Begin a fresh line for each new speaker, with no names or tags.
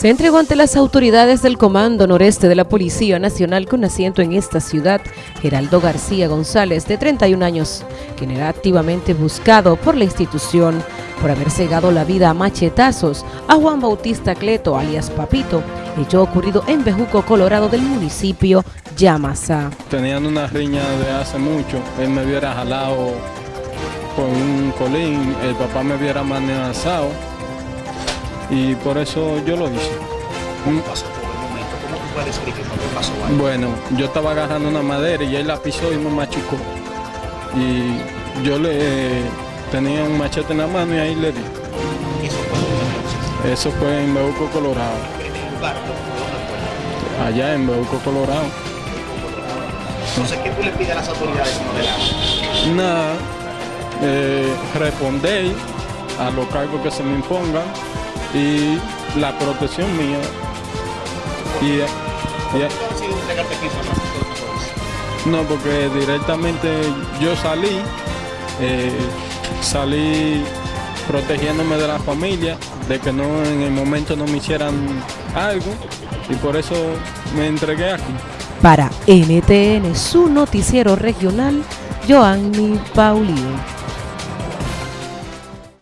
se entregó ante las autoridades del Comando Noreste de la Policía Nacional con asiento en esta ciudad, Geraldo García González, de 31 años, quien era activamente buscado por la institución por haber cegado la vida a machetazos a Juan Bautista Cleto, alias Papito, hecho ocurrido en Bejuco, Colorado, del municipio Yamasa.
Tenían una riña de hace mucho, él me hubiera jalado con un colín, el papá me hubiera amenazado y por eso yo lo hice.
¿Cómo pasó por el momento? ¿Cómo tú puedes explicar qué pasó ahí?
Bueno, yo estaba agarrando una madera y él la pisó y me machucó. Y yo le tenía un machete en la mano y ahí le di.
Eso fue entonces.
Eso fue en Beuco, Colorado. Allá en Beuco, Colorado.
Entonces, ¿qué tú le pides a las autoridades como
Nada, eh, responder a los cargos que se me impongan y la protección mía. Y, y-
¿Por qué tú decides entregarte aquí a Francisco de Macorís?
no, porque directamente yo salí, eh, salí protegiéndome de la familia, de que no en el momento no me hicieran algo y por eso me entregué aquí.
Para NTN, su noticiero regional, Joanny Paulino.